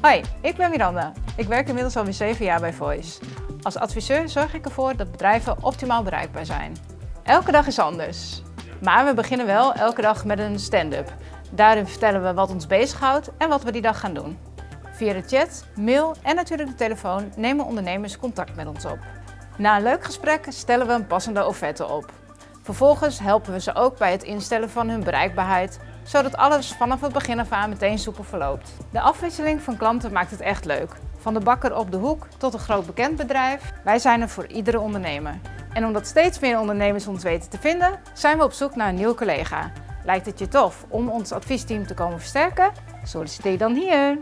Hoi, ik ben Miranda. Ik werk inmiddels alweer 7 jaar bij Voice. Als adviseur zorg ik ervoor dat bedrijven optimaal bereikbaar zijn. Elke dag is anders. Maar we beginnen wel elke dag met een stand-up. Daarin vertellen we wat ons bezighoudt en wat we die dag gaan doen. Via de chat, mail en natuurlijk de telefoon nemen ondernemers contact met ons op. Na een leuk gesprek stellen we een passende offerte op. Vervolgens helpen we ze ook bij het instellen van hun bereikbaarheid, zodat alles vanaf het begin af aan meteen soepel verloopt. De afwisseling van klanten maakt het echt leuk. Van de bakker op de hoek tot een groot bekend bedrijf, wij zijn er voor iedere ondernemer. En omdat steeds meer ondernemers ons weten te vinden, zijn we op zoek naar een nieuwe collega. Lijkt het je tof om ons adviesteam te komen versterken? Solliciteer dan hier!